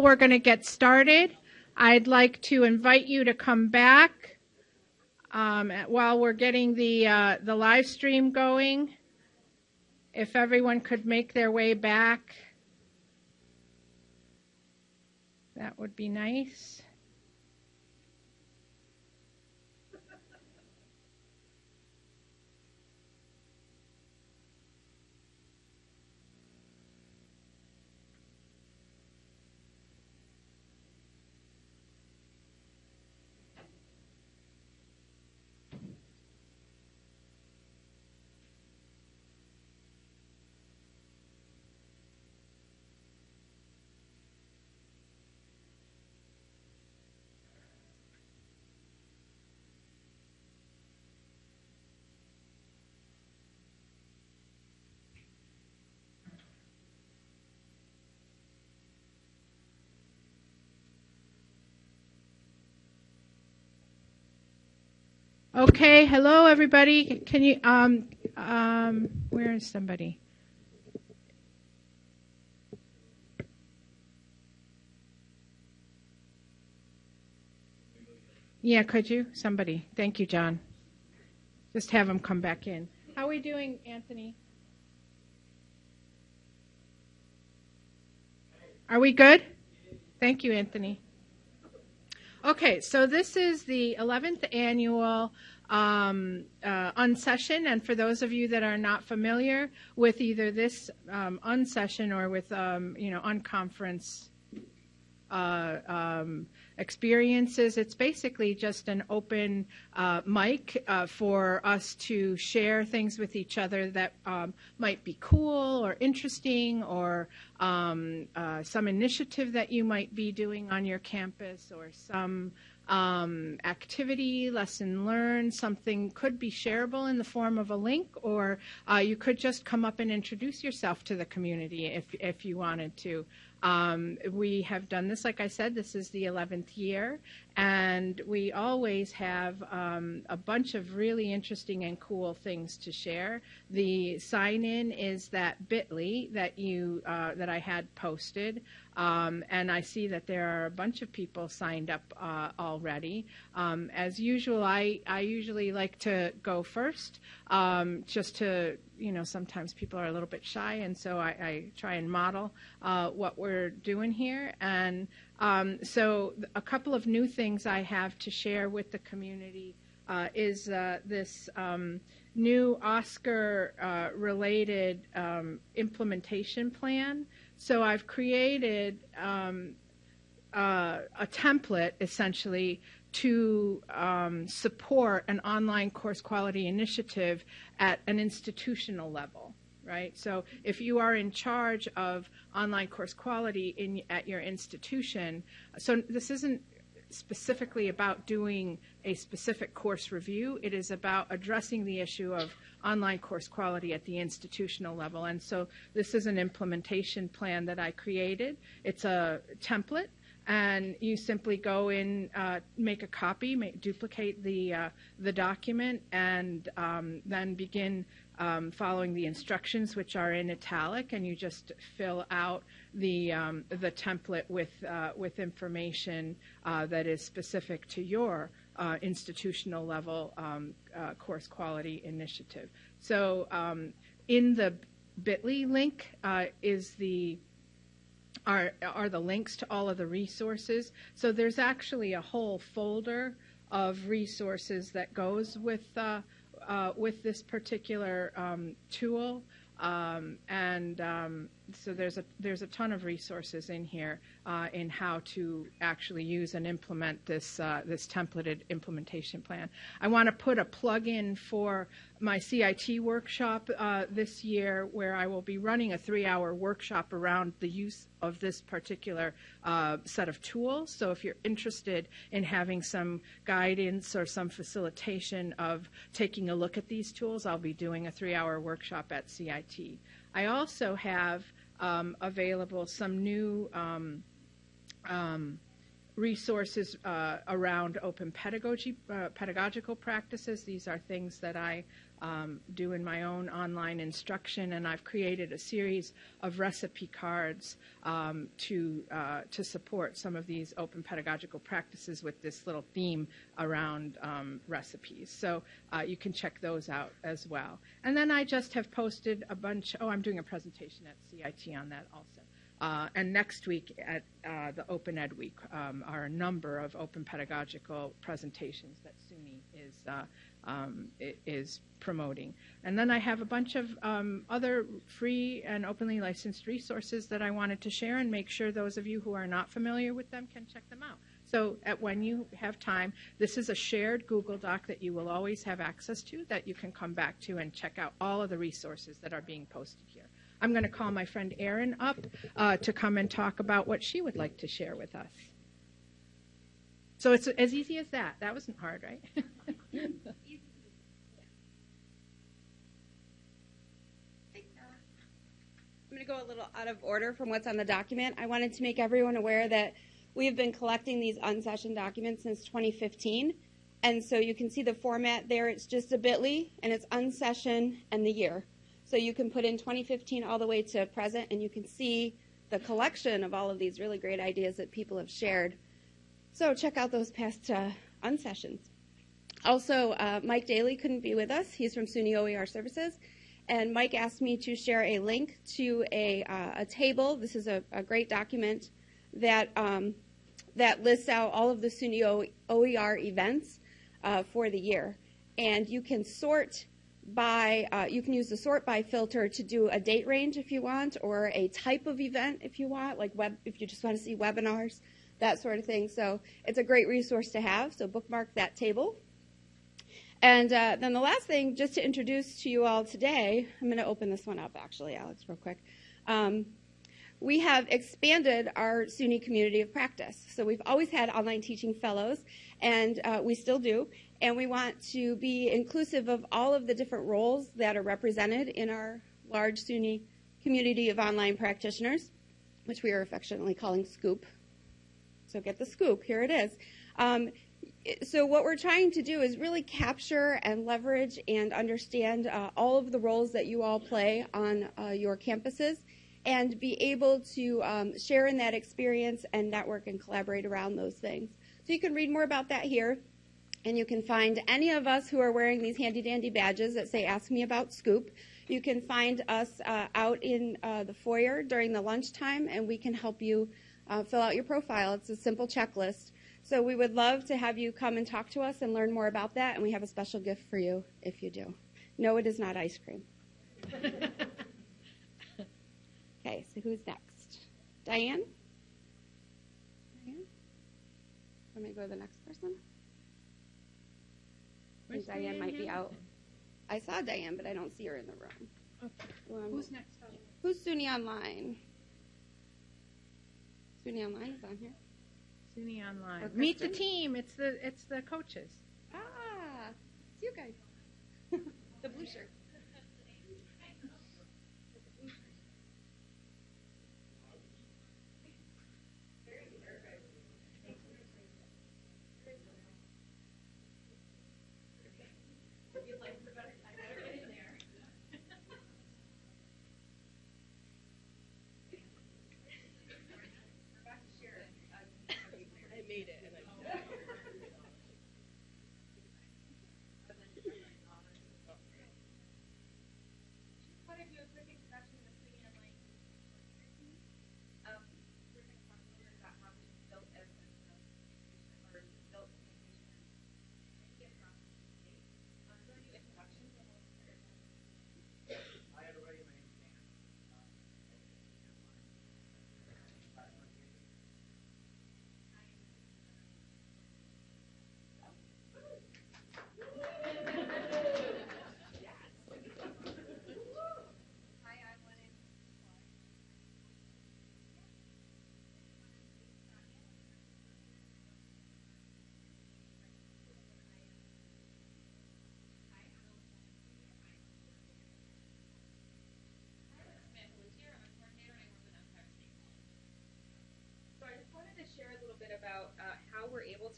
We're going to get started. I'd like to invite you to come back um, while we're getting the uh, the live stream going. If everyone could make their way back, that would be nice. Okay, hello everybody. Can you um um where is somebody? Yeah, could you? Somebody. Thank you, John. Just have him come back in. How are we doing, Anthony? Are we good? Thank you, Anthony. Okay, so this is the 11th annual um, uh, unsession, and for those of you that are not familiar with either this um, unsession or with um, you know unconference uh, um, experiences. It's basically just an open uh, mic uh, for us to share things with each other that um, might be cool or interesting or um, uh, some initiative that you might be doing on your campus or some um, activity, lesson learned, something could be shareable in the form of a link, or uh, you could just come up and introduce yourself to the community if, if you wanted to. Um, we have done this, like I said, this is the 11th year, and we always have um, a bunch of really interesting and cool things to share. The sign in is that bit.ly that you uh, that I had posted. Um, and I see that there are a bunch of people signed up uh, already. Um, as usual, I, I usually like to go first, um, just to, you know, sometimes people are a little bit shy, and so I, I try and model uh, what we're doing here. And um, so, a couple of new things I have to share with the community uh, is uh, this um, new OSCQR uh, related um, implementation plan. So I've created um, uh, a template essentially to um, support an online course quality initiative at an institutional level, right? So if you are in charge of online course quality in, at your institution, so this isn't specifically about doing a specific course review. It is about addressing the issue of online course quality at the institutional level. And so this is an implementation plan that I created. It's a template and you simply go in, uh, make a copy, make, duplicate the uh, the document, and um, then begin um, following the instructions, which are in italic, and you just fill out the um, the template with uh, with information uh, that is specific to your uh, institutional level um, uh, course quality initiative. So um, in the Bitly link is the are are the links to all of the resources. So there's actually a whole folder of resources that goes with uh, uh, with this particular um, tool. Um, and um, so there's a there's a ton of resources in here uh, in how to actually use and implement this uh, this templated implementation plan. I want to put a plug in for my CIT workshop uh, this year, where I will be running a three-hour workshop around the use of this particular uh, set of tools. So if you're interested in having some guidance or some facilitation of taking a look at these tools, I'll be doing a three-hour workshop at CIT. I also have um, available some new um, um, resources uh, around open pedagogy, uh, pedagogical practices. These are things that I um, do in my own online instruction, and I've created a series of recipe cards um, to uh, to support some of these open pedagogical practices with this little theme around um, recipes. So uh, you can check those out as well. And then I just have posted a bunch. Oh, I'm doing a presentation at CIT on that also. Uh, and next week at uh, the Open Ed Week um, are a number of open pedagogical presentations that is uh, um, is promoting. And then I have a bunch of um, other free and openly licensed resources that I wanted to share and make sure those of you who are not familiar with them can check them out. So at when you have time, this is a shared Google Doc that you will always have access to that you can come back to and check out all of the resources that are being posted here. I'm going to call my friend Erin up uh, to come and talk about what she would like to share with us. So it's as easy as that. That wasn't hard, right? I'm going to go a little out of order from what's on the document. I wanted to make everyone aware that we have been collecting these unsession documents since 2015. And so you can see the format there. It's just a bit.ly, and it's unsession and the year. So you can put in 2015 all the way to present, and you can see the collection of all of these really great ideas that people have shared. So check out those past uh, unsessions. Also, uh, Mike Daly couldn't be with us. He's from SUNY OER Services and Mike asked me to share a link to a, uh, a table. This is a, a great document that um, that lists out all of the SUNY OER events uh, for the year, and you can sort by uh, you can use the sort by filter to do a date range if you want, or a type of event if you want, like web if you just want to see webinars, that sort of thing. So it's a great resource to have. So bookmark that table. And uh, then the last thing, just to introduce to you all today, I'm going to open this one up actually, Alex, real quick. Um, we have expanded our SUNY community of practice. So we've always had online teaching fellows, and uh, we still do. And we want to be inclusive of all of the different roles that are represented in our large SUNY community of online practitioners, which we are affectionately calling SCOOP. So get the scoop. Here it is. Um, so what we're trying to do is really capture and leverage and understand uh, all of the roles that you all play on uh, your campuses and be able to um, share in that experience and network and collaborate around those things. So you can read more about that here. And you can find any of us who are wearing these handy dandy badges that say Ask Me About Scoop. You can find us uh, out in uh, the foyer during the lunchtime and we can help you uh, fill out your profile. It's a simple checklist. So we would love to have you come and talk to us and learn more about that, and we have a special gift for you if you do. No, it is not ice cream. okay, so who's next? Diane? Diane? Let me go to the next person. I think Diane, Diane might be out. I saw Diane, but I don't see her in the room. Okay. Um, who's next? Who's SUNY Online? SUNY Online is on here. SUNY Online. Meet the team. It's the it's the coaches. Ah, it's you guys. the blue shirt. read it. and then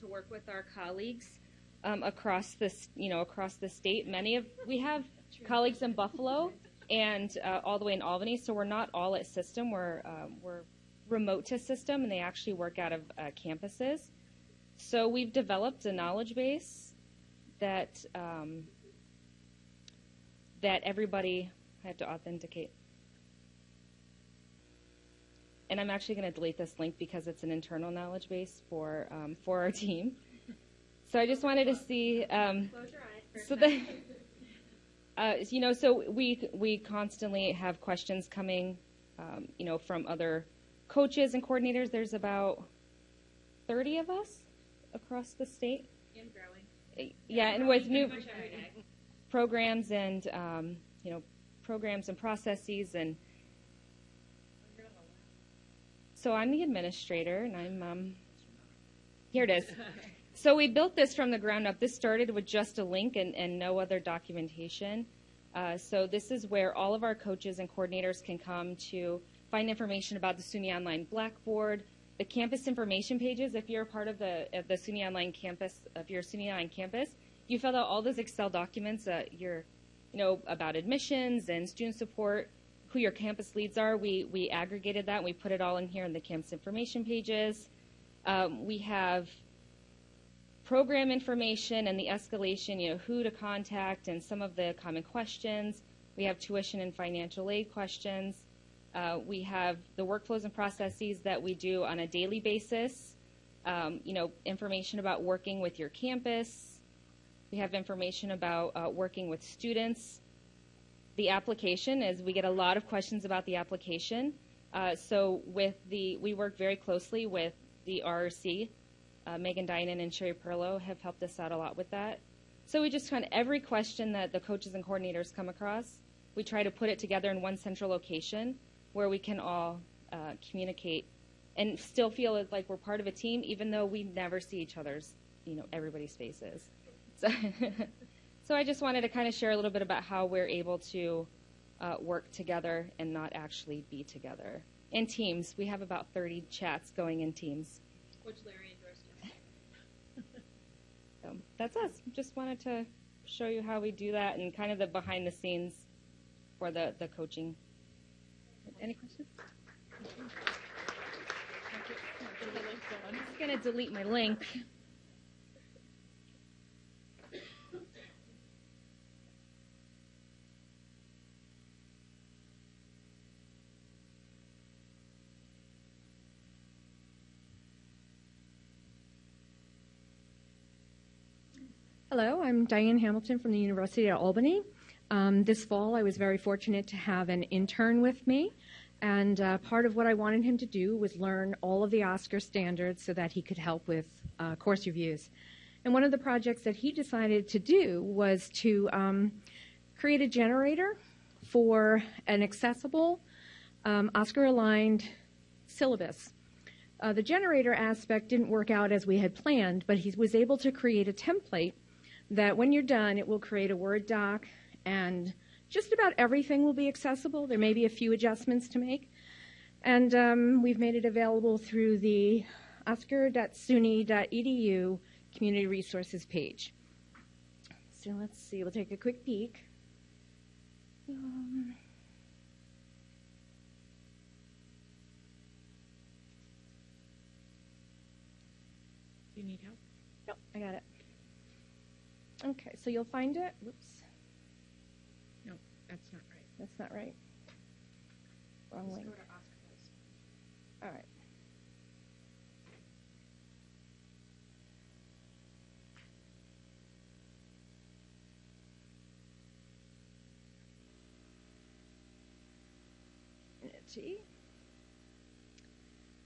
to work with our colleagues um, across this, you know, across the state. Many of we have colleagues in Buffalo and uh, all the way in Albany, so we're not all at System. We're um, we're remote to System, and they actually work out of uh, campuses. So we've developed a knowledge base that um, that everybody I have to authenticate. And I'm actually going to delete this link because it's an internal knowledge base for um, for our team. So I just wanted to see. Um, so that uh, you know, so we we constantly have questions coming, um, you know, from other coaches and coordinators. There's about 30 of us across the state. And growing. Yeah, and with new Pretty much every day. programs and um, you know programs and processes and so I'm the administrator and I'm um, here it is. So we built this from the ground up. This started with just a link and, and no other documentation. Uh, so this is where all of our coaches and coordinators can come to find information about the SUNY Online Blackboard, the campus information pages. If you're a part of the of the SUNY Online campus, if you're SUNY Online campus, you fill out all those Excel documents. Uh, you're, you know, about admissions and student support, who your campus leads are. We we aggregated that. and We put it all in here in the campus information pages. Um, we have program information and the escalation, you know, who to contact and some of the common questions. We have tuition and financial aid questions. Uh, we have the workflows and processes that we do on a daily basis. Um, you know, information about working with your campus. We have information about uh, working with students. The application is we get a lot of questions about the application. Uh, so with the, we work very closely with the RRC, uh, Megan Dinan and Sherry Perlow have helped us out a lot with that. So we just kind of every question that the coaches and coordinators come across, we try to put it together in one central location where we can all uh, communicate and still feel like we're part of a team, even though we never see each other's, you know, everybody's faces. So, so I just wanted to kind of share a little bit about how we're able to uh, work together and not actually be together. In teams, we have about 30 chats going in teams. Which Larry endorsed yesterday. So that's us. Just wanted to show you how we do that and kind of the behind the scenes for the, the coaching. Any questions? I'm just going to delete my link. Hello, I'm Diane Hamilton from the University of Albany. Um, this fall, I was very fortunate to have an intern with me, and uh, part of what I wanted him to do was learn all of the OSCQR standards so that he could help with uh, course reviews. And one of the projects that he decided to do was to um, create a generator for an accessible, um, OSCQR aligned syllabus. Uh, the generator aspect didn't work out as we had planned, but he was able to create a template that when you're done, it will create a Word doc and just about everything will be accessible. There may be a few adjustments to make. And um, we've made it available through the oscqr.suny.edu community resources page. So let's see, we'll take a quick peek. Um, Do you need help? Yep, I got it. Okay, so you'll find it. Whoops, No, that's not right. that's not right. Wrong Let's link. go to OSCQR. All right.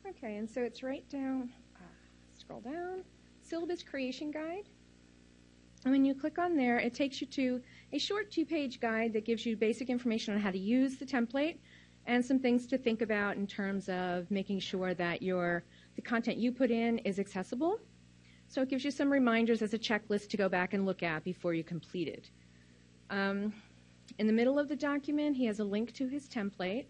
Okay, and so it's right down, uh, scroll down, syllabus creation guide. And when you click on there, it takes you to a short two page guide that gives you basic information on how to use the template and some things to think about in terms of making sure that your the content you put in is accessible. So it gives you some reminders as a checklist to go back and look at before you complete it. Um, in the middle of the document, he has a link to his template.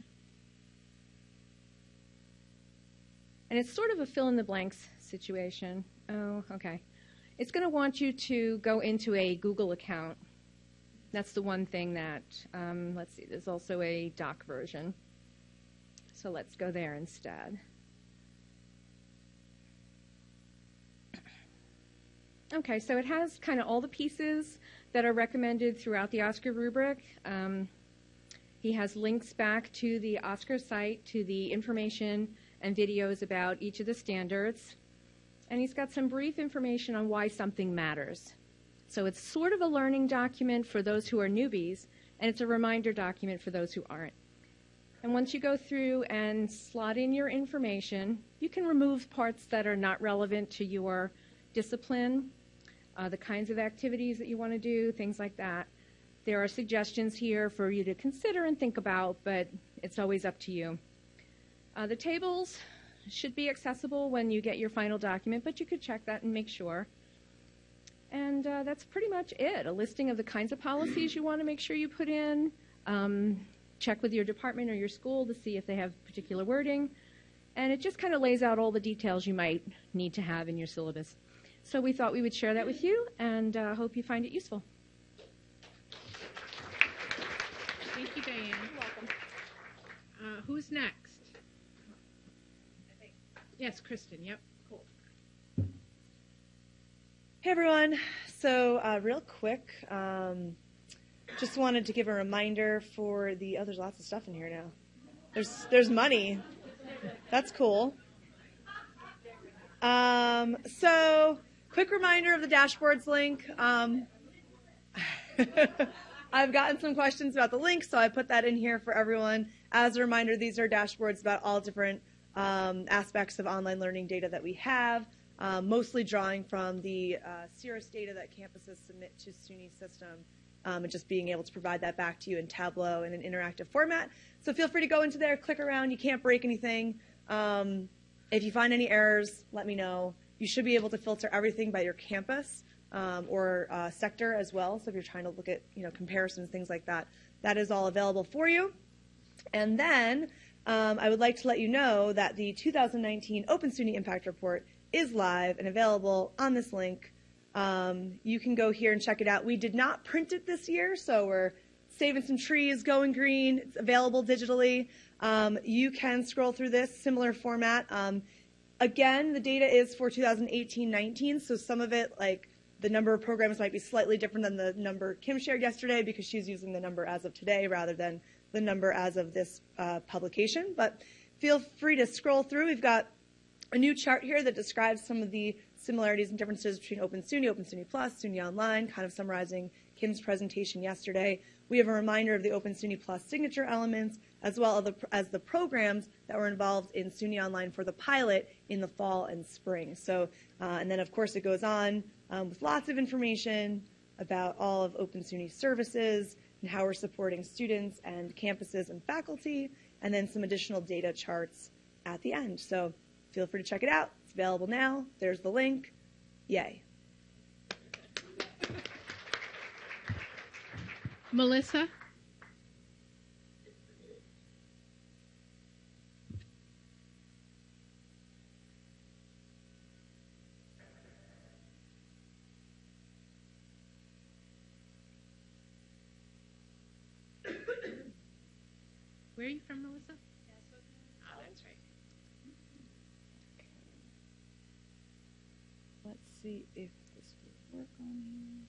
And it's sort of a fill in the blanks situation. Oh, okay. It's going to want you to go into a Google account. That's the one thing that, um, let's see, there's also a doc version. So let's go there instead. Okay, so it has kind of all the pieces that are recommended throughout the OSCQR rubric. Um, he has links back to the OSCQR site, to the information and videos about each of the standards. And he's got some brief information on why something matters. So it's sort of a learning document for those who are newbies, and it's a reminder document for those who aren't. And once you go through and slot in your information, you can remove parts that are not relevant to your discipline, uh, the kinds of activities that you want to do, things like that. There are suggestions here for you to consider and think about, but it's always up to you. Uh, the tables should be accessible when you get your final document, but you could check that and make sure. And uh, that's pretty much it. A listing of the kinds of policies you want to make sure you put in. Um, check with your department or your school to see if they have particular wording. And it just kind of lays out all the details you might need to have in your syllabus. So we thought we would share that with you and uh, hope you find it useful. Thank you, Diane. You're welcome. Uh, who's next? Yes, Kristen. Yep. Cool. Hey everyone. So uh, real quick, um, just wanted to give a reminder for the. Oh, there's lots of stuff in here now. There's there's money. That's cool. Um, so quick reminder of the dashboards link. Um, I've gotten some questions about the link, so I put that in here for everyone. As a reminder, these are dashboards about all different um, aspects of online learning data that we have, um, mostly drawing from the uh, data that campuses submit to SUNY system, um, and just being able to provide that back to you in Tableau in an interactive format. So feel free to go into there, click around. You can't break anything. Um, if you find any errors, let me know. You should be able to filter everything by your campus um, or uh, sector as well. So if you're trying to look at you know comparisons, things like that, that is all available for you. And then um, I would like to let you know that the 2019 Open SUNY Impact Report is live and available on this link. Um, you can go here and check it out. We did not print it this year, so we're saving some trees, going green. It's available digitally. Um, you can scroll through this similar format. Um, again, the data is for 2018-19, so some of it, like the number of programs might be slightly different than the number Kim shared yesterday because she's using the number as of today rather than the number as of this uh, publication. But feel free to scroll through. We've got a new chart here that describes some of the similarities and differences between Open SUNY, Open SUNY Plus, SUNY Online, kind of summarizing Kim's presentation yesterday. We have a reminder of the Open SUNY Plus signature elements, as well as the, programs that were involved in SUNY Online for the pilot in the fall and spring. So, uh, and then of course it goes on um, with lots of information about all of Open SUNY services and how we're supporting students and campuses and faculty, and then some additional data charts at the end. So feel free to check it out. It's available now. There's the link. Yay. Melissa? Where are you from, Melissa? Oh, that's right. Let's see if this will work on here.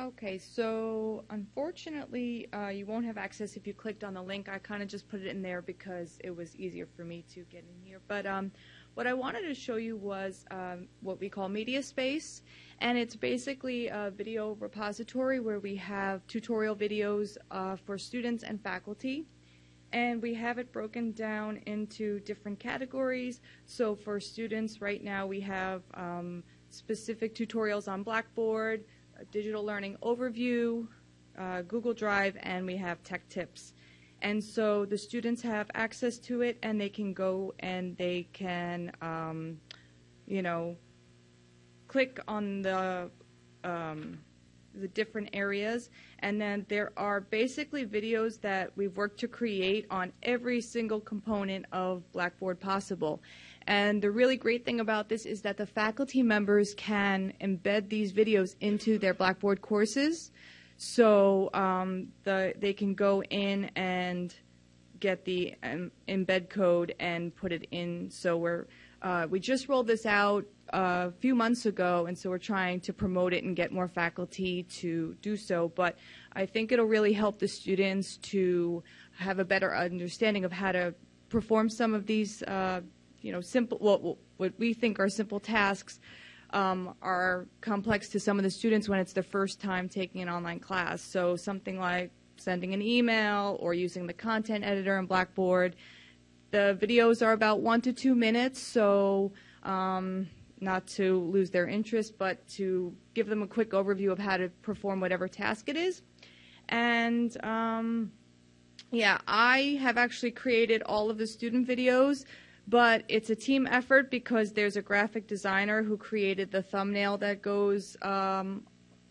Okay, so unfortunately, uh, you won't have access if you clicked on the link. I kind of just put it in there because it was easier for me to get in here. But um, what I wanted to show you was um, what we call Media Space, and it's basically a video repository where we have tutorial videos uh, for students and faculty. And we have it broken down into different categories. So for students, right now we have um, specific tutorials on Blackboard, digital learning overview, uh, Google Drive, and we have tech tips. And so the students have access to it, and they can go and they can, um, you know, click on the um, the different areas, and then there are basically videos that we've worked to create on every single component of Blackboard possible. And the really great thing about this is that the faculty members can embed these videos into their Blackboard courses. So um, the, they can go in and get the um, embed code and put it in. So we're uh, we just rolled this out a few months ago, and so we're trying to promote it and get more faculty to do so. But I think it'll really help the students to have a better understanding of how to perform some of these, uh, you know, simple what what we think are simple tasks. Um, are complex to some of the students when it's their first time taking an online class. So something like sending an email or using the content editor in Blackboard. The videos are about one to two minutes, so um, not to lose their interest, but to give them a quick overview of how to perform whatever task it is. And um, yeah, I have actually created all of the student videos, but it's a team effort because there's a graphic designer who created the thumbnail that goes um,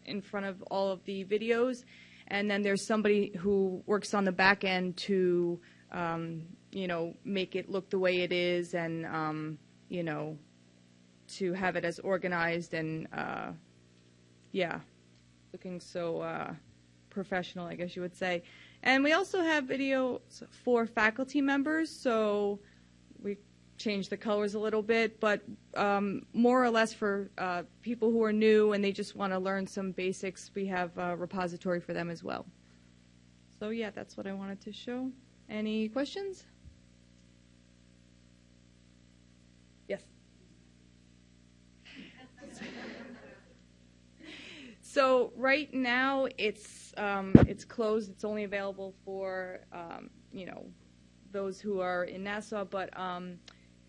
in front of all of the videos. And then there's somebody who works on the back end to um, you know, make it look the way it is and, um, you know, to have it as organized and, uh, yeah, looking so uh, professional, I guess you would say. And we also have videos for faculty members, so we changed the colors a little bit, but um, more or less for uh, people who are new and they just want to learn some basics, we have a repository for them as well. So yeah, that's what I wanted to show. Any questions? Yes. So right now it's um, it's closed. It's only available for um, you know those who are in Nassau. But um,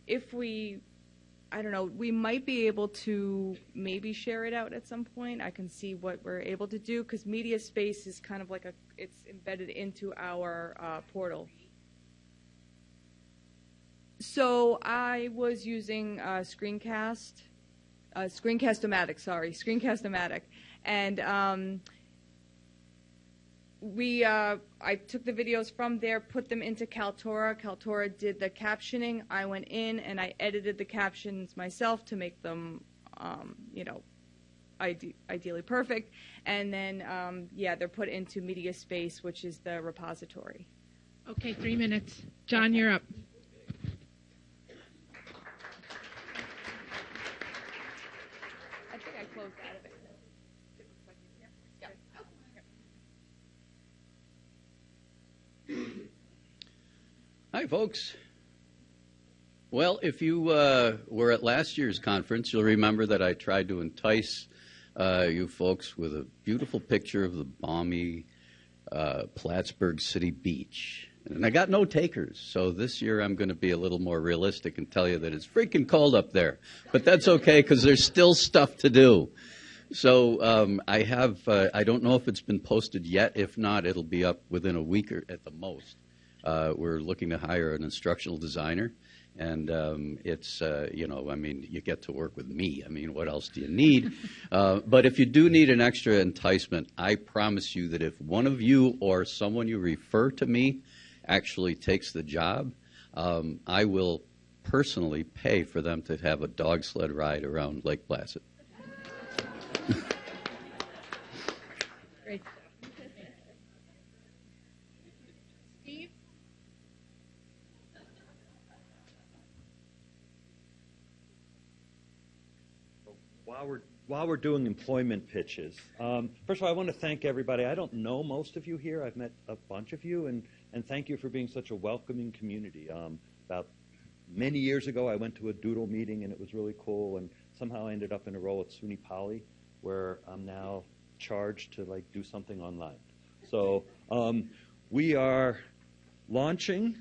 if we, I don't know, we might be able to maybe share it out at some point. I can see what we're able to do because Media Space is kind of like a it's embedded into our uh, portal. So I was using uh, Screencast, uh, Screencast-O-Matic, sorry, Screencast-O-Matic, and um, we uh, I took the videos from there, put them into Kaltura. Kaltura did the captioning. I went in and I edited the captions myself to make them, um, you know, ide- ideally perfect. And then, um, yeah, they're put into Media Space, which is the repository. Okay, three minutes. John, you're up. I think I closed out of it. Hi, folks. Well, if you uh, were at last year's conference, you'll remember that I tried to entice uh, you folks with a beautiful picture of the balmy uh, Plattsburgh City Beach. And I got no takers, so this year I'm going to be a little more realistic and tell you that it's freaking cold up there. But that's okay because there's still stuff to do. So um, I have, uh, I don't know if it's been posted yet. If not, it'll be up within a week or at the most. Uh, we're looking to hire an instructional designer. And um, it's, uh, you know, I mean, you get to work with me. I mean, what else do you need? uh, but if you do need an extra enticement, I promise you that if one of you or someone you refer to me actually takes the job, um, I will personally pay for them to have a dog sled ride around Lake Placid. While we're while we're doing employment pitches, um, first of all, I want to thank everybody. I don't know most of you here. I've met a bunch of you, and and thank you for being such a welcoming community. Um, about many years ago, I went to a Doodle meeting, and it was really cool. And somehow I ended up in a role at SUNY Poly, where I'm now charged to like do something online. So um, we are launching,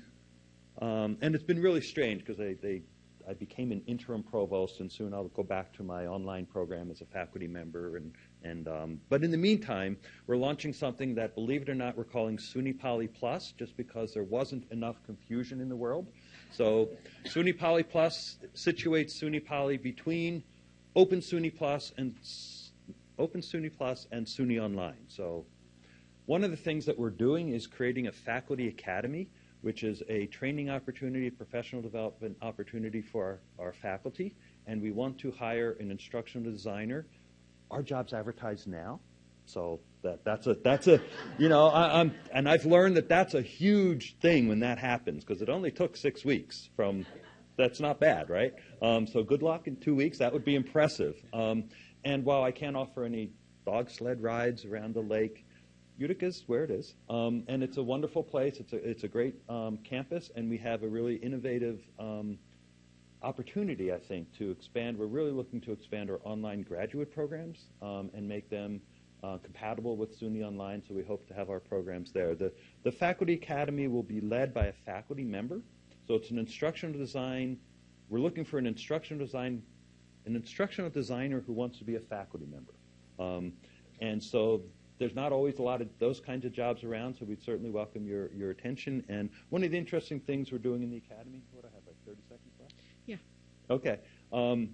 um, and it's been really strange because they, they I became an interim provost, and soon I'll go back to my online program as a faculty member. And, and um, but in the meantime, we're launching something that, believe it or not, we're calling SUNY Poly Plus, just because there wasn't enough confusion in the world. So SUNY Poly Plus situates SUNY Poly between Open SUNY Plus and Open SUNY Plus and SUNY Online. So one of the things that we're doing is creating a faculty academy which is a training opportunity, professional development opportunity for our, our faculty, and we want to hire an instructional designer. Our job's advertised now, so that that's a that's a you know I, am and I've learned that that's a huge thing when that happens because it only took six weeks from. That's not bad, right? Um, so good luck in two weeks. That would be impressive. Um, and while I can't offer any dog sled rides around the lake, Utica's where it is, um, and it's a wonderful place. It's a it's a great um, campus, and we have a really innovative um, opportunity, I think, to expand. We're really looking to expand our online graduate programs um, and make them uh, compatible with SUNY Online. So we hope to have our programs there. The the faculty academy will be led by a faculty member. So it's an instructional design. We're looking for an instructional design, an instructional designer who wants to be a faculty member. Um, and so there's not always a lot of those kinds of jobs around, so we'd certainly welcome your, your attention. And one of the interesting things we're doing in the academy, what I have like 30 seconds left? Yeah. Okay. Um,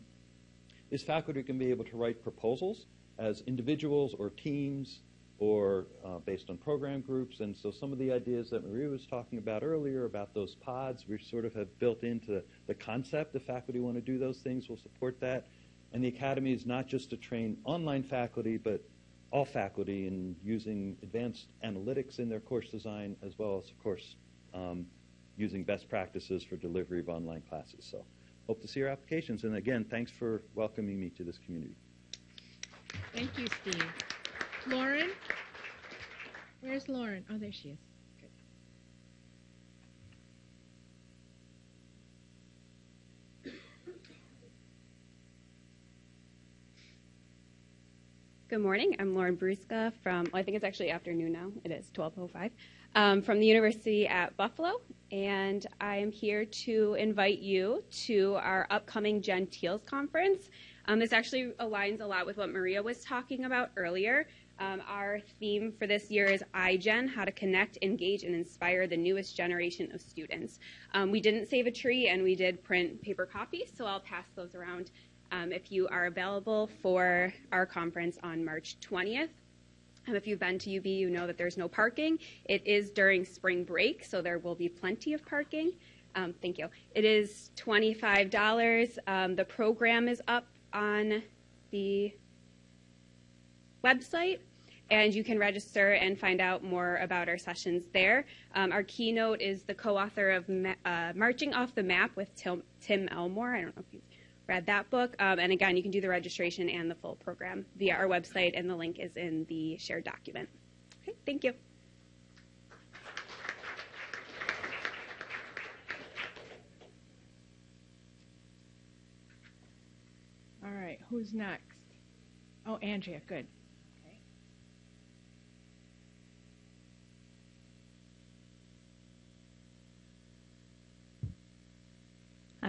is faculty can be able to write proposals as individuals or teams or uh, based on program groups. And so some of the ideas that Maria was talking about earlier about those pods, we sort of have built into the concept. If faculty want to do those things, we'll support that. And the academy is not just to train online faculty, but all faculty in using advanced analytics in their course design, as well as, of course, um, using best practices for delivery of online classes. So hope to see your applications. And again, thanks for welcoming me to this community. Thank you, Steve. Lauren? Where's Lauren? Oh, there she is. Good morning. I'm Lauren Bruska from, well, I think it's actually afternoon now. It is 12.05. Um, from the University at Buffalo. And I am here to invite you to our upcoming Gentiles conference. Um, this actually aligns a lot with what Maria was talking about earlier. Um, our theme for this year is iGen, how to connect, engage, and inspire the newest generation of students. Um, we didn't save a tree and we did print paper copies, so I'll pass those around um, if you are available for our conference on March 20th. Um, if you've been to UB, you know that there's no parking. It is during spring break, so there will be plenty of parking. Um, thank you. It is $25. Um, the program is up on the website, and you can register and find out more about our sessions there. Um, our keynote is the co-author of uh, Marching Off the Map with Tim, Tim Elmore. I don't know if you read that book. Um, and again, you can do the registration and the full program via our website, and the link is in the shared document. Okay, thank you. All right, who's next? Oh, Andrea, good.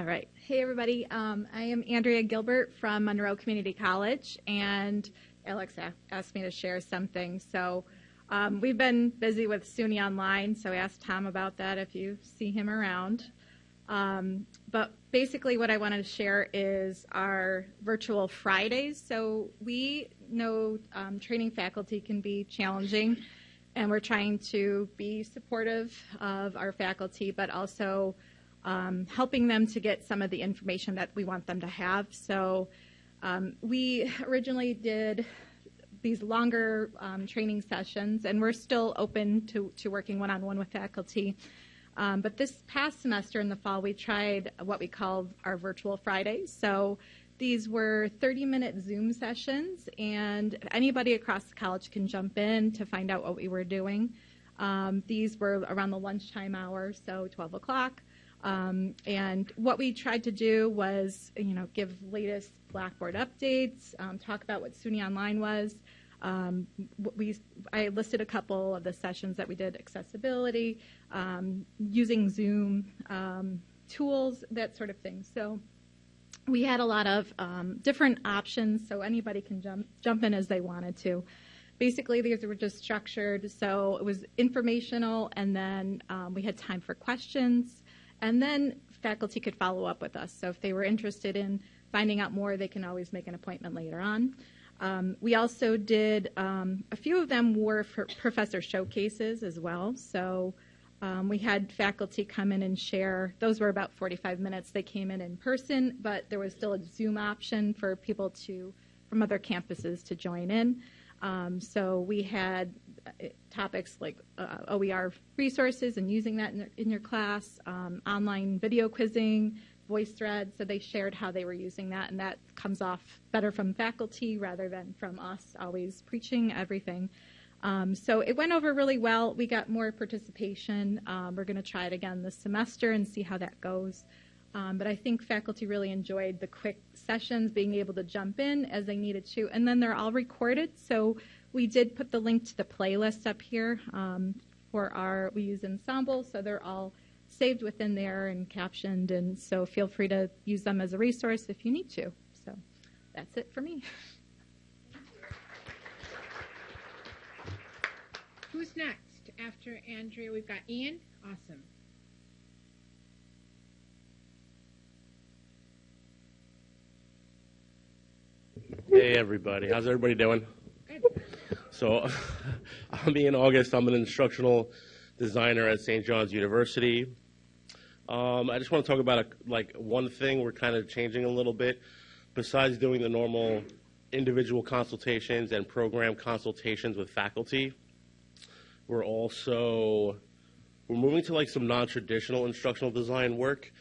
All right. Hey, everybody. Um, I am Andrea Gilbert from Monroe Community College, and Alex asked me to share something. So um, we've been busy with SUNY Online, so ask Tom about that if you see him around. Um, but basically, what I wanted to share is our virtual Fridays. So we know um, training faculty can be challenging, and we're trying to be supportive of our faculty, but also um, helping them to get some of the information that we want them to have. So um, we originally did these longer um, training sessions, and we're still open to, to working one on one with faculty. Um, but this past semester in the fall, we tried what we called our virtual Fridays. So these were 30 minute Zoom sessions, and anybody across the college can jump in to find out what we were doing. Um, these were around the lunchtime hour, so 12 o'clock. Um, and what we tried to do was, you know, give latest Blackboard updates, um, talk about what SUNY Online was. Um, we, I listed a couple of the sessions that we did, accessibility, um, using Zoom, um, tools, that sort of thing. So we had a lot of um, different options, so anybody can jump jump in as they wanted to. Basically, these were just structured, so it was informational, and then um, we had time for questions, and then faculty could follow up with us. So if they were interested in finding out more, they can always make an appointment later on. Um, we also did um, a few of them were for professor showcases as well. So um, we had faculty come in and share. Those were about 45 minutes. They came in in person, but there was still a Zoom option for people to from other campuses to join in. Um, so we had topics like uh, OER resources and using that in, their, in your class, um, online video quizzing, VoiceThread. So they shared how they were using that, and that comes off better from faculty rather than from us always preaching everything. Um, so it went over really well. We got more participation. Um, we're going to try it again this semester and see how that goes. Um, but I think faculty really enjoyed the quick sessions, being able to jump in as they needed to. And then they're all recorded. So we did put the link to the playlist up here um, for our, we use Ensemble. So they're all saved within there and captioned. And so feel free to use them as a resource if you need to. So that's it for me. Who's next? After Andrea, we've got Ian. Awesome. Hey everybody, how's everybody doing? Good. So, I'm Ian August. I'm an instructional designer at St. John's University. Um, I just want to talk about a, like one thing we're kind of changing a little bit. Besides doing the normal individual consultations and program consultations with faculty, we're also we're moving to like some non-traditional instructional design work.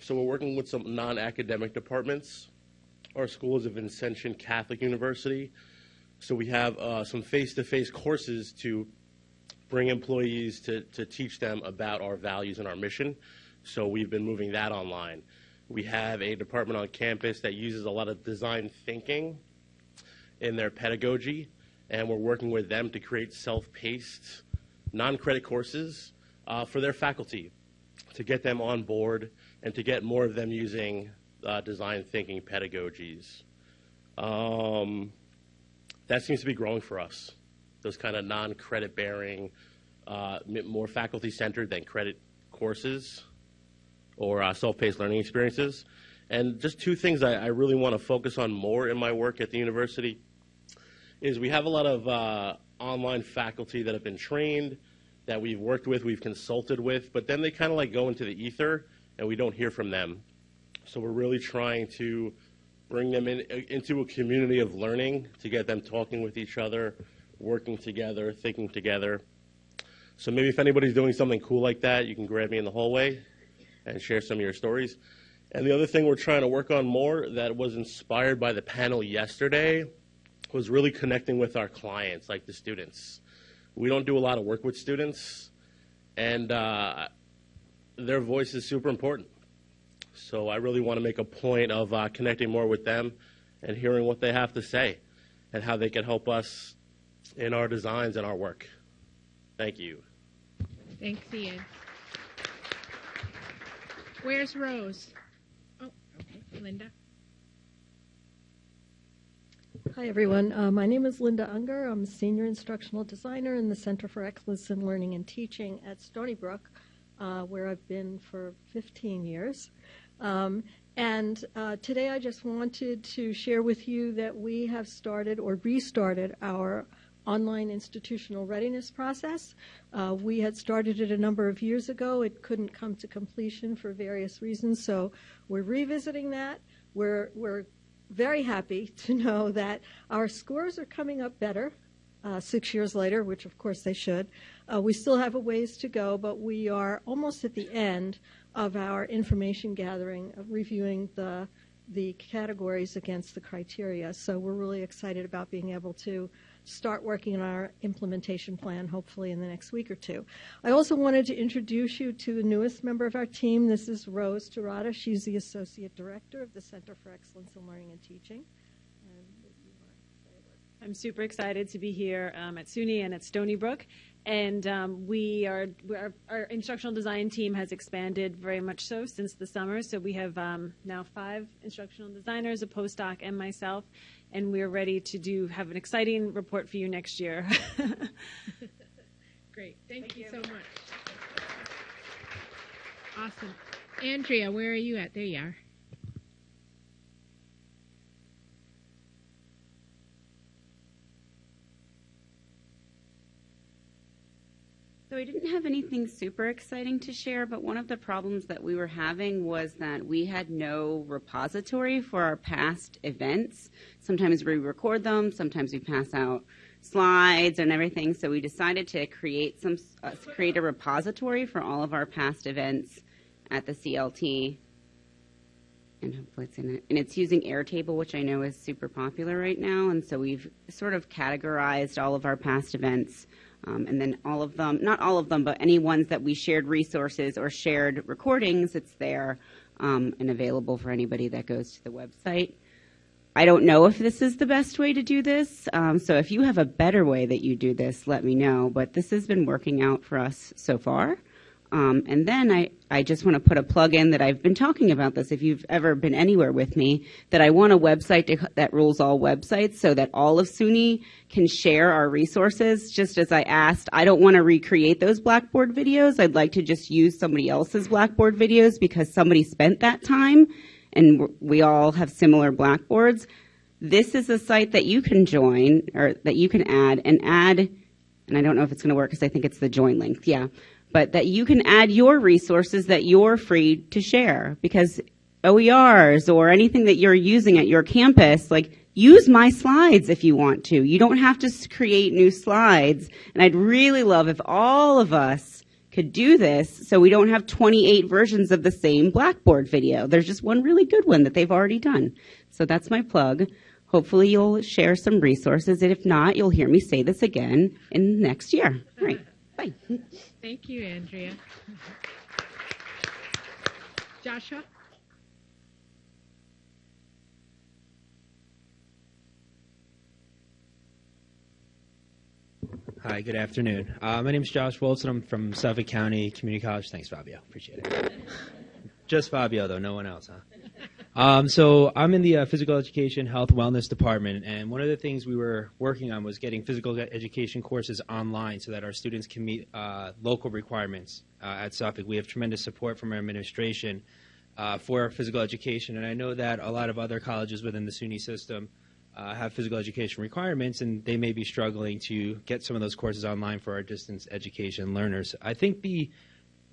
So we're working with some non-academic departments. Our school is a Vincentian Catholic University, so we have uh, some face-to-face courses to bring employees to, to teach them about our values and our mission. So we've been moving that online. We have a department on campus that uses a lot of design thinking in their pedagogy, and we're working with them to create self-paced, non-credit courses uh, for their faculty to get them on board and to get more of them using uh, design thinking pedagogies. Um, that seems to be growing for us. Those kind of non-credit bearing, uh, more faculty centered than credit courses or uh, self-paced learning experiences. And just two things I, I really want to focus on more in my work at the university is we have a lot of uh, online faculty that have been trained, that we've worked with, we've consulted with, but then they kind of like go into the ether and we don't hear from them. So we're really trying to bring them in, into a community of learning to get them talking with each other, working together, thinking together. So maybe if anybody's doing something cool like that, you can grab me in the hallway and share some of your stories. And the other thing we're trying to work on more that was inspired by the panel yesterday was really connecting with our clients, like the students. We don't do a lot of work with students, and uh, their voice is super important. So I really want to make a point of uh, connecting more with them and hearing what they have to say and how they can help us in our designs and our work. Thank you. Thanks, Ian. Where's Rose? Oh, okay. Linda. Hi, everyone. Uh, my name is Linda Unger. I'm a senior instructional designer in the Center for Excellence in Learning and Teaching at Stony Brook, uh, where I've been for 15 years. Um, and uh, today I just wanted to share with you that we have started or restarted our online institutional readiness process. Uh, we had started it a number of years ago. It couldn't come to completion for various reasons, so we're revisiting that. We're, we're very happy to know that our scores are coming up better uh, six years later, which of course they should. Uh, we still have a ways to go, but we are almost at the end of our information gathering, of reviewing the the categories against the criteria. So we're really excited about being able to start working on our implementation plan hopefully in the next week or two. I also wanted to introduce you to the newest member of our team. This is Rose Tirada. She's the Associate Director of the Center for Excellence in Learning and Teaching. I'm super excited to be here um, at SUNY and at Stony Brook And um, we are, we are, our instructional design team has expanded very much so since the summer. So we have um, now five instructional designers, a postdoc, and myself, and we're ready to do have an exciting report for you next year. Great. Thank, you, so much. Awesome. Andrea, where are you at? There you are. So I didn't have anything super exciting to share, but one of the problems that we were having was that we had no repository for our past events. Sometimes we record them, sometimes we pass out slides and everything. So we decided to create some uh, create a repository for all of our past events at the CLT. And hopefully it's in it. And it's using Airtable, which I know is super popular right now. And so we've sort of categorized all of our past events um, and then all of them, not all of them, but any ones that we shared resources or shared recordings, it's there um, and available for anybody that goes to the website. I don't know if this is the best way to do this, um, so if you have a better way that you do this, let me know. But this has been working out for us so far. Um, and then I, I just want to put a plug in that I've been talking about this if you've ever been anywhere with me, that I want a website to, that rules all websites so that all of SUNY can share our resources. Just as I asked, I don't want to recreate those Blackboard videos. I'd like to just use somebody else's Blackboard videos because somebody spent that time and we all have similar Blackboards. This is a site that you can join or that you can add and add, and I don't know if it's going to work because I think it's the join link. Yeah but that you can add your resources that you're free to share because OERs or anything that you're using at your campus, like use my slides if you want to. You don't have to create new slides. And I'd really love if all of us could do this so we don't have 28 versions of the same Blackboard video. There's just one really good one that they've already done. So that's my plug. Hopefully you'll share some resources. And if not, you'll hear me say this again in next year. All right. Bye. Thank you, Andrea. Joshua? Hi, good afternoon. Uh, my name is Josh Wilson. I'm from Suffolk County Community College. Thanks, Fabio. Appreciate it. Just Fabio, though, no one else, huh? Um, so I'm in the uh, physical education, health, wellness department, and one of the things we were working on was getting physical education courses online so that our students can meet uh, local requirements uh, at Suffolk. We have tremendous support from our administration uh, for physical education, and I know that a lot of other colleges within the SUNY system uh, have physical education requirements, and they may be struggling to get some of those courses online for our distance education learners. I think the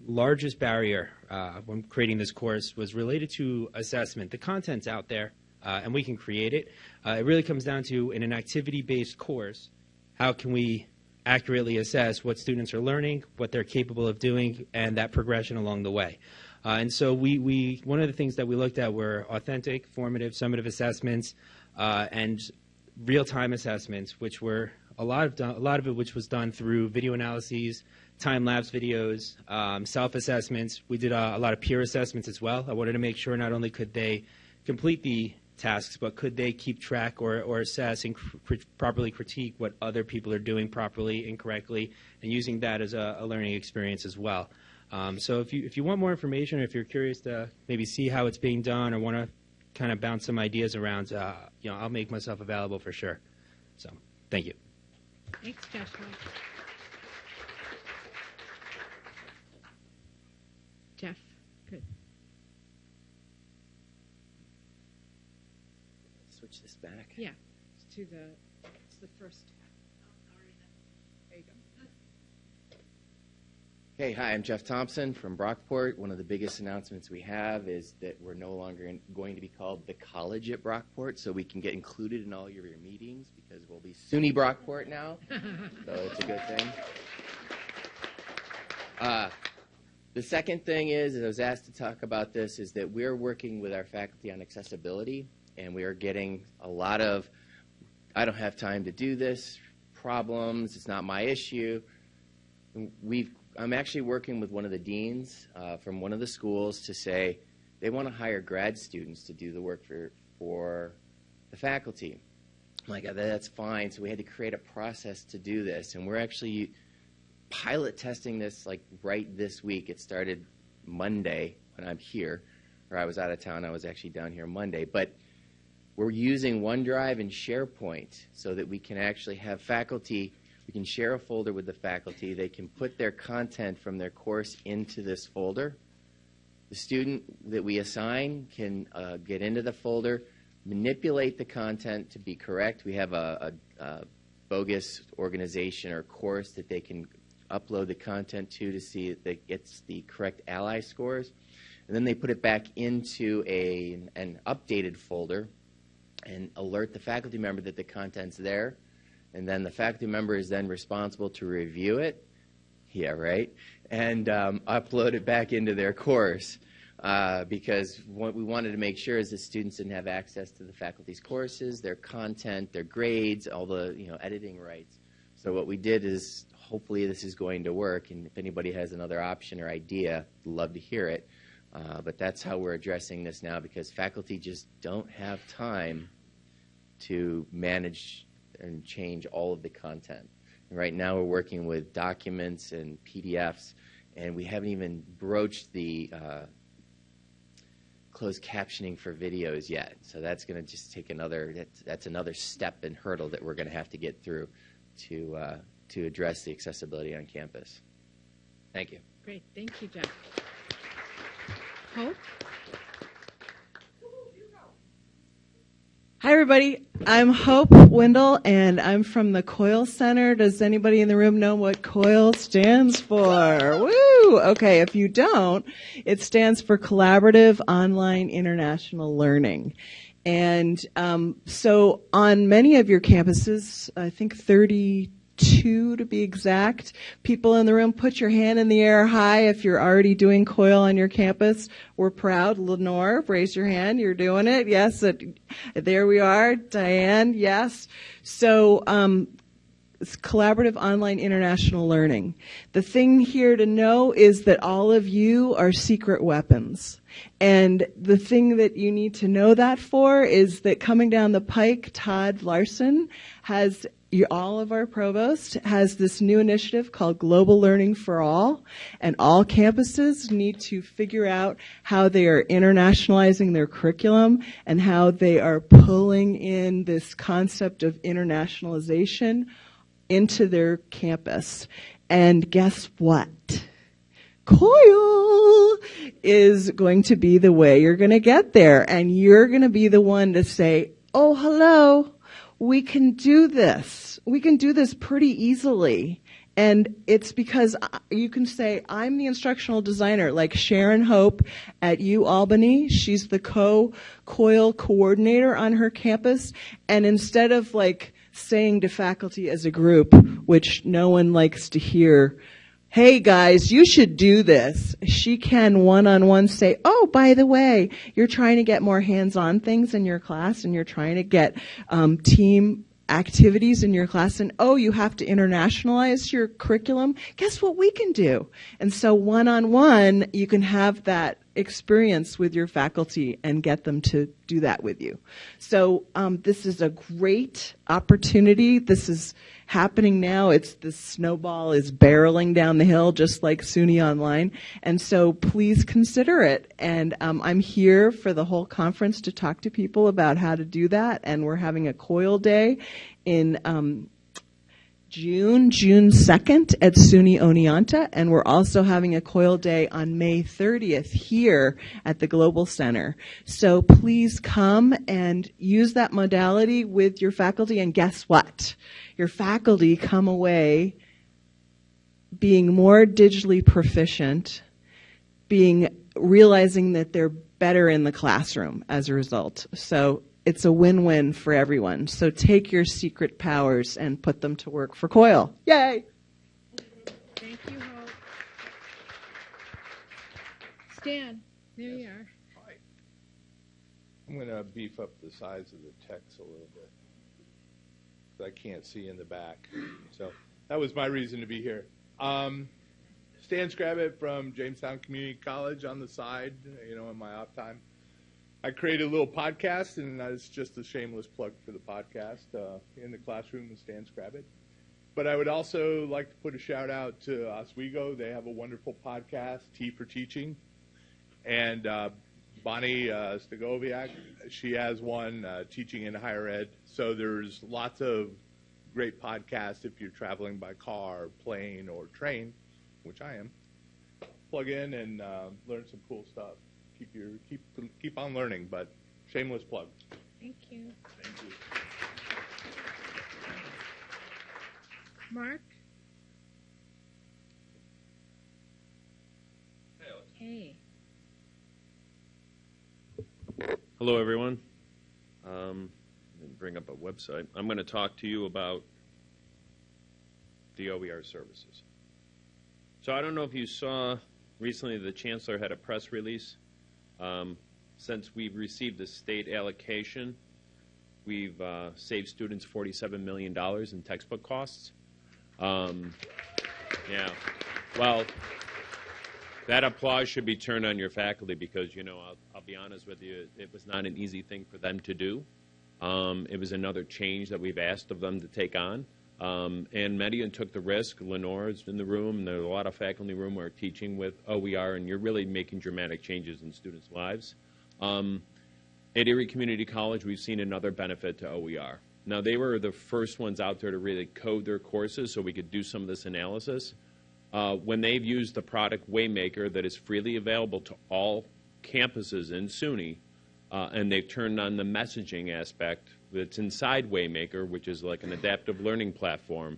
largest barrier uh, when creating this course was related to assessment. The content's out there, uh, and we can create it. Uh, it really comes down to, in an activity-based course, how can we accurately assess what students are learning, what they're capable of doing, and that progression along the way. Uh, and so we, we, one of the things that we looked at were authentic, formative, summative assessments, uh, and real-time assessments, which were a lot of a lot of it, which was done through video analyses, time lapse videos, um, self assessments. We did uh, a lot of peer assessments as well. I wanted to make sure not only could they complete the tasks, but could they keep track or, or assess and cr- properly critique what other people are doing properly, incorrectly, and using that as a, a learning experience as well. Um, so if you if you want more information, or if you're curious to maybe see how it's being done, or want to kind of bounce some ideas around, uh, you know, I'll make myself available for sure. So, thank you. Thanks, Joshua. Jeff, good. Switch this back. Yeah, to the, it's the first. There you go. Hey, hi, I'm Jeff Thompson from Brockport. One of the biggest announcements we have is that we're no longer in, going to be called the College at Brockport, so we can get included in all your, your meetings because we'll be SUNY Brockport now. so it's a good thing. Uh, the second thing is, I was asked to talk about this, is that we're working with our faculty on accessibility, and we are getting a lot of, I don't have time to do this, problems, it's not my issue. We've, I'm actually working with one of the deans uh, from one of the schools to say they want to hire grad students to do the work for, for the faculty. I'm like, that's fine. So we had to create a process to do this, and we're actually pilot testing this like right this week. It started Monday when I'm here, or I was out of town. I was actually down here Monday, but we're using OneDrive and SharePoint so that we can actually have faculty. We can share a folder with the faculty. They can put their content from their course into this folder. The student that we assign can uh, get into the folder, manipulate the content to be correct. We have a, a, a bogus organization or course that they can upload the content to to see that it gets the correct Ally scores. And then they put it back into a, an updated folder and alert the faculty member that the content's there. And then the faculty member is then responsible to review it. Yeah, right. And um, upload it back into their course. Uh, because what we wanted to make sure is that students didn't have access to the faculty's courses, their content, their grades, all the you know editing rights. So what we did is hopefully this is going to work, and if anybody has another option or idea, love to hear it. Uh, but that's how we're addressing this now because faculty just don't have time to manage and change all of the content. And right now we're working with documents and PDFs, and we haven't even broached the uh, closed captioning for videos yet. So that's going to just take another that's, that's, another step and hurdle that we're going to have to get through to uh, to address the accessibility on campus. Thank you. Great, thank you, Jeff. Hope. Hi, everybody. I'm Hope Windle, and I'm from the COIL Center. Does anybody in the room know what COIL stands for? Woo! Okay, if you don't, it stands for Collaborative Online International Learning. And um, so on many of your campuses, I think 30 two to be exact. People in the room, put your hand in the air high if you're already doing COIL on your campus. We're proud. Lenore, raise your hand. You're doing it. Yes, it, there we are. Diane, yes. So, um, collaborative online international learning. The thing here to know is that all of you are secret weapons. And the thing that you need to know that for is that coming down the pike, Tod Laursen has all of our provost has this new initiative called Global Learning for All, and all campuses need to figure out how they are internationalizing their curriculum and how they are pulling in this concept of internationalization into their campus. And guess what? COIL is going to be the way you're going to get there, and you're going to be the one to say, oh, hello, we can do this. We can do this pretty easily. And it's because you can say, I'm the instructional designer, like Sharon Hope at U Albany. She's the co COIL coordinator on her campus. And instead of like saying to faculty as a group, which no one likes to hear, hey guys, you should do this. She can one on one say, oh, by the way, you're trying to get more hands on things in your class and you're trying to get um, team activities in your class and oh you have to internationalize your curriculum guess what we can do? And so one on one you can have that experience with your faculty and get them to do that with you. So um, this is a great opportunity. This is happening now. It's the snowball is barreling down the hill, just like SUNY Online. And so please consider it. And um, I'm here for the whole conference to talk to people about how to do that. And we're having a COIL day in um, June, June 2nd at SUNY Oneonta, and we're also having a COIL Day on May 30th here at the Global Center. So please come and use that modality with your faculty, and guess what? Your faculty come away being more digitally proficient, being realizing that they're better in the classroom as a result. So it's a win-win for everyone. So take your secret powers and put them to work for COIL. Yay! Thank you, Hope. Stan, there you are. Hi. I'm going to beef up the size of the text a little bit. I can't see in the back. So that was my reason to be here. Um, Stan Scrabbit from Jamestown Community College on the side, you know, in my off time. I created a little podcast, and that's just a shameless plug for the podcast uh, in the classroom with Stan Scrabbit. but I would also like to put a shout out to Oswego. They have a wonderful podcast, Tea for Teaching. And uh, Bonni uh, Stachowiak, she has one, uh, Teaching in Higher Ed. So there's lots of great podcasts if you're traveling by car, plane, or train, which I am. Plug in and uh, learn some cool stuff. Keep your keep keep on learning, but shameless plug. Thank you. Thank you. Mark? Hey. Hello, everyone. Um, let me bring up a website. I'm going to talk to you about the OER services. So I don't know if you saw recently the chancellor had a press release. Um, since we've received the state allocation, we've uh, saved students $47 million in textbook costs. Um, yeah. Well, that applause should be turned on your faculty because, you know, I'll, I'll be honest with you, it was not an easy thing for them to do. Um, it was another change that we've asked of them to take on. Um, and Median took the risk. Lenore's in the room, there's a lot of faculty room who are teaching with OER, and you're really making dramatic changes in students' lives. Um, at Erie Community College, we've seen another benefit to OER. Now, they were the first ones out there to really code their courses so we could do some of this analysis. Uh, when they've used the product Waymaker that is freely available to all campuses in SUNY, uh, and they've turned on the messaging aspect that's inside Waymaker, which is like an adaptive learning platform,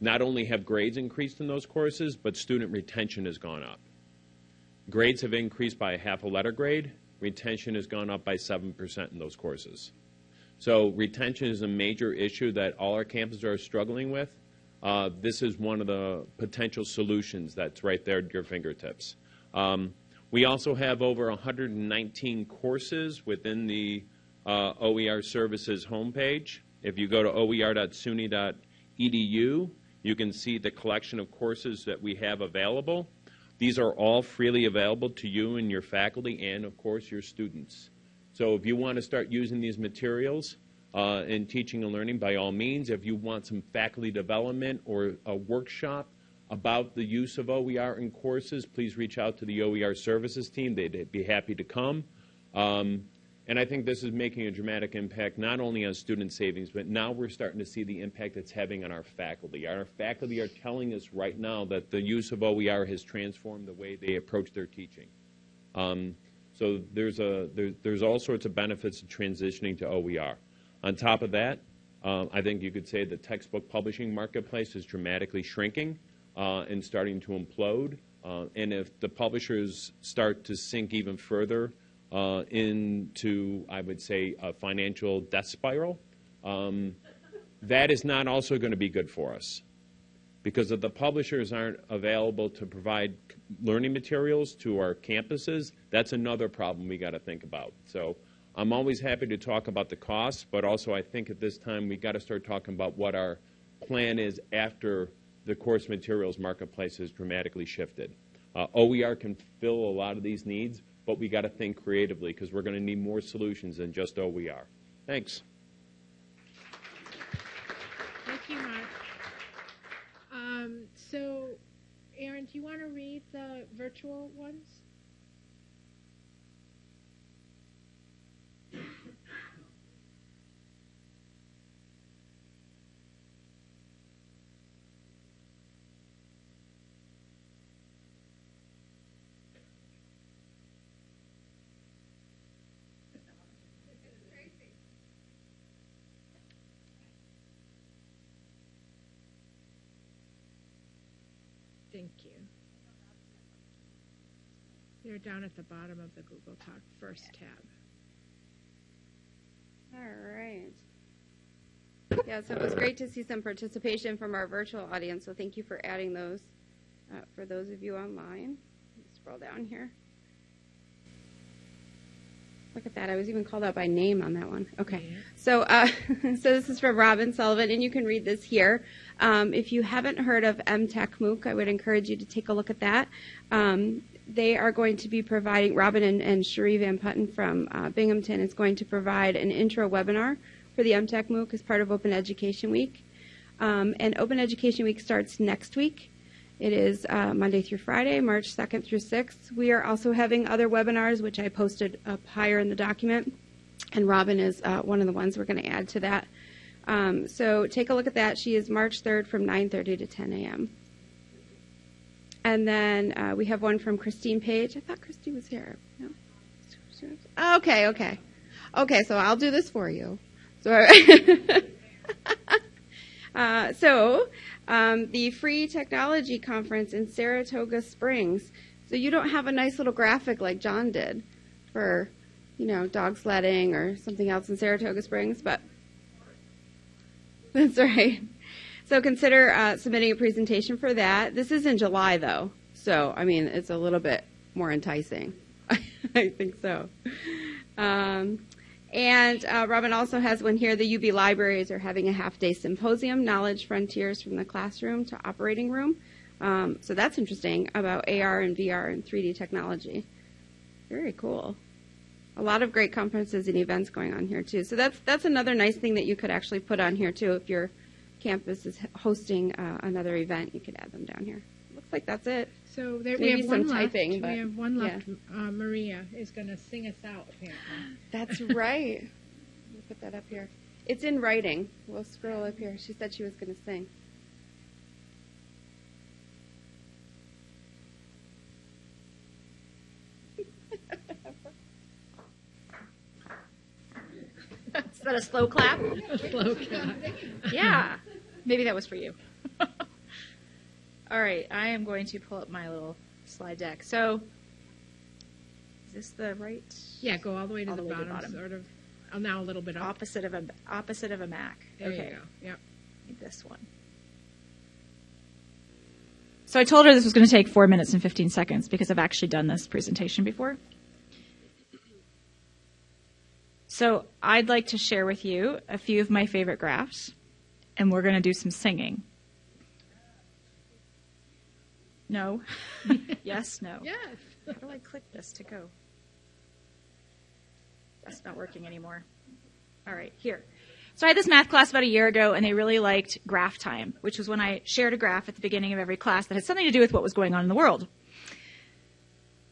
not only have grades increased in those courses, but student retention has gone up. Grades have increased by a half a letter grade. Retention has gone up by 7% in those courses. So retention is a major issue that all our campuses are struggling with. Uh, this is one of the potential solutions that's right there at your fingertips. Um, we also have over 119 courses within the uh, OER Services homepage. If you go to oer.suny.edu, you can see the collection of courses that we have available. These are all freely available to you and your faculty and, of course, your students. So if you want to start using these materials uh, in teaching and learning, by all means, if you want some faculty development or a workshop about the use of OER in courses, please reach out to the OER services team. They'd be happy to come. Um, and I think this is making a dramatic impact not only on student savings, but now we're starting to see the impact it's having on our faculty. Our faculty are telling us right now that the use of OER has transformed the way they approach their teaching. Um, so there's, a, there, there's all sorts of benefits to transitioning to OER. On top of that, um, I think you could say the textbook publishing marketplace is dramatically shrinking uh, and starting to implode. Uh, and if the publishers start to sink even further uh, into, I would say, a financial death spiral, um, that is not also going to be good for us. Because if the publishers aren't available to provide learning materials to our campuses, that's another problem we got to think about. So I'm always happy to talk about the costs, but also I think at this time we got to start talking about what our plan is after the course materials marketplace has dramatically shifted. Uh, OER can fill a lot of these needs, but we got to think creatively because we're going to need more solutions than just OER. Thanks. Thank you, Mark. Um, so, Aaron, do you want to read the virtual ones? Thank you. You're down at the bottom of the Google Talk first tab. All right. Yeah, so it was great to see some participation from our virtual audience. So thank you for adding those uh, for those of you online. Scroll down here. Look at that. I was even called out by name on that one. Okay. So, uh, so this is from Robin Sullivan, and you can read this here. Um, if you haven't heard of EmTech MOOC, I would encourage you to take a look at that. Um, they are going to be providing, Robin and, and Cherie Van Putten from uh, Binghamton is going to provide an intro webinar for the EmTech MOOC as part of Open Education Week. Um, and Open Education Week starts next week. It is uh, Monday through Friday, March 2nd through 6th. We are also having other webinars, which I posted up higher in the document, and Robin is uh, one of the ones we're going to add to that. Um, so take a look at that. She is March 3rd from 9:30 to 10 a.m. And then uh, we have one from Christine Page. I thought Christine was here. No? Okay, okay. Okay, so I'll do this for you. So, uh, so um, the Free Technology Conference in Saratoga Springs. So you don't have a nice little graphic like John did for, you know, dog sledding or something else in Saratoga Springs, but that's right. So consider uh, submitting a presentation for that. This is in July, though. So, I mean, it's a little bit more enticing. I think so. Um, and uh, Robin also has one here. The UB libraries are having a half day symposium, Knowledge Frontiers from the Classroom to Operating Room. Um, so that's interesting about AR and VR and 3D technology. Very cool. A lot of great conferences and events going on here too. So that's that's another nice thing that you could actually put on here too. If your campus is hosting uh, another event, you could add them down here. Looks like that's it. So there, Maybe we have some one typing, left. but we have one yeah. left. Uh, Maria is going to sing us out. Apparently. That's right. Let me put that up here. It's in writing. We'll scroll up here. She said she was going to sing. Is that a slow clap? slow clap. Yeah. Maybe that was for you. All right, I am going to pull up my little slide deck. So, is this the right? Yeah, go all the way to All the, the way to bottom, sort of. Oh, now a little bit up. Opposite of a opposite of a Mac. There okay. you go. Yep. Need this one. So I told her this was going to take four minutes and 15 seconds because I've actually done this presentation before. So I'd like to share with you a few of my favorite graphs, and we're going to do some singing. No? yes? No? Yes. How do I click this to go? That's not working anymore. All right, here. So I had this math class about a year ago, and they really liked graph time, which was when I shared a graph at the beginning of every class that had something to do with what was going on in the world.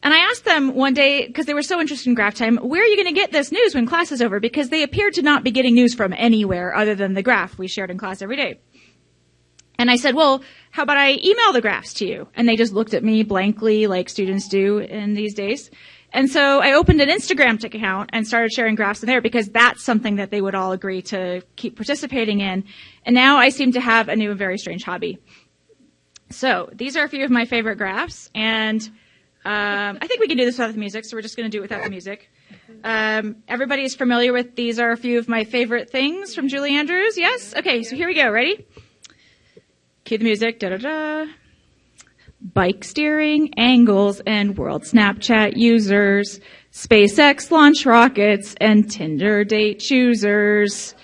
And I asked them one day, because they were so interested in graph time, where are you going to get this news when class is over? Because they appeared to not be getting news from anywhere other than the graph we shared in class every day. And I said, well, how about I email the graphs to you? And they just looked at me blankly like students do in these days. And so I opened an Instagram account and started sharing graphs in there because that's something that they would all agree to keep participating in. And now I seem to have a new and very strange hobby. So these are a few of my favorite graphs, and um, I think we can do this without the music, so we're just going to do it without the music. Um, everybody is familiar with these are a few of my favorite things from Julie Andrews. Yes? Okay, so here we go. Ready? Cue music. Da da da. Bike steering, angles, and world Snapchat users. SpaceX launch rockets and Tinder date choosers.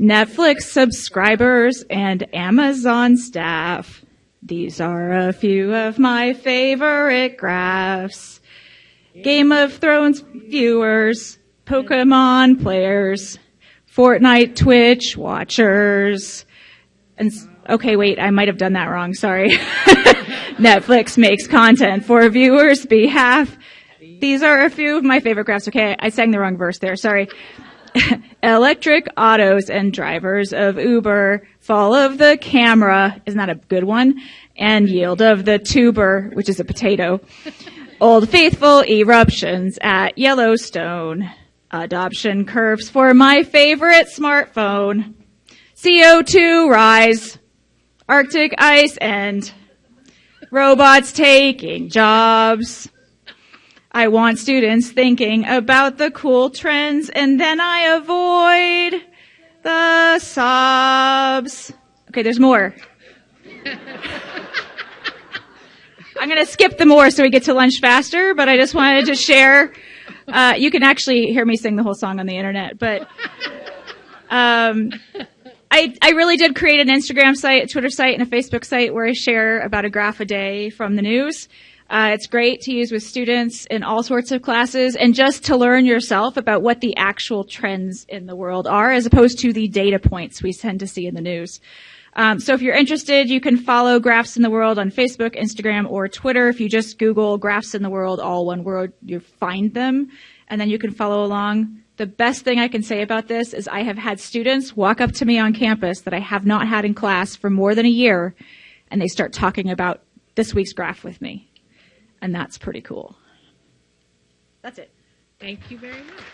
Netflix subscribers and Amazon staff. These are a few of my favorite graphs. Game of Thrones viewers, Pokemon players, Fortnite Twitch watchers, and okay, wait, I might have done that wrong. Sorry. Netflix makes content for viewers' behalf. These are a few of my favorite graphs. Okay, I sang the wrong verse there. Sorry. Electric autos and drivers of Uber, fall of the camera, isn't that a good one? And yield of the tuber, which is a potato. Old Faithful eruptions at Yellowstone. Adoption curves for my favorite smartphone. CO2 rise. Arctic ice and Robots taking jobs. I want students thinking about the cool trends and then I avoid the sobs. Okay, there's more. I'm going to skip the more so we get to lunch faster, but I just wanted to share. Uh, you can actually hear me sing the whole song on the internet, but um, I, I really did create an Instagram site, a Twitter site, and a Facebook site where I share about a graph a day from the news. Uh, it's great to use with students in all sorts of classes and just to learn yourself about what the actual trends in the world are as opposed to the data points we tend to see in the news. Um, so if you're interested, you can follow Graphs in the World on Facebook, Instagram, or Twitter. If you just Google Graphs in the World, all one word, you find them, and then you can follow along. The best thing I can say about this is I have had students walk up to me on campus that I have not had in class for more than a year, and they start talking about this week's graph with me. And that's pretty cool. That's it. Thank you very much.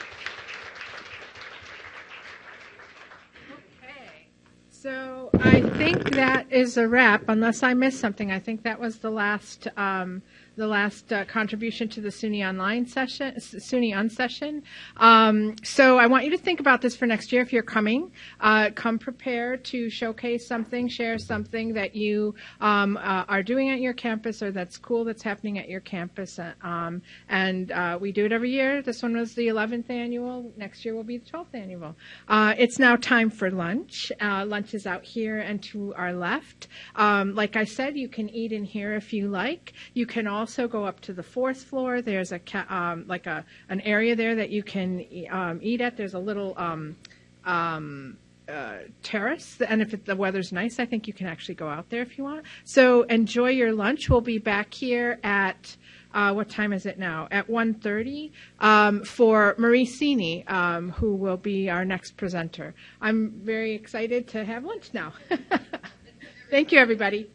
Okay. So I think that is a wrap, unless I missed something. I think that was the last um, the last uh, contribution to the SUNY online session, SUNY unsession. Um, so I want you to think about this for next year if you're coming. Uh, come prepared to showcase something, share something that you um, uh, are doing at your campus or that's cool that's happening at your campus. Uh, um, and uh, we do it every year. This one was the 11th annual. Next year will be the 12th annual. Uh, it's now time for lunch. lunch is out here and to our left. Um, like I said, you can eat in here if you like. You can also also go up to the fourth floor. There's a um, like a an area there that you can um, eat at. There's a little um, um, uh, terrace, and if it, the weather's nice, I think you can actually go out there if you want. So enjoy your lunch. We'll be back here at. Uh, what time is it now? At 1.30 um, for Marie Sini, um, who will be our next presenter. I'm very excited to have lunch now. Thank you, everybody.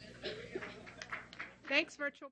Thanks, virtual.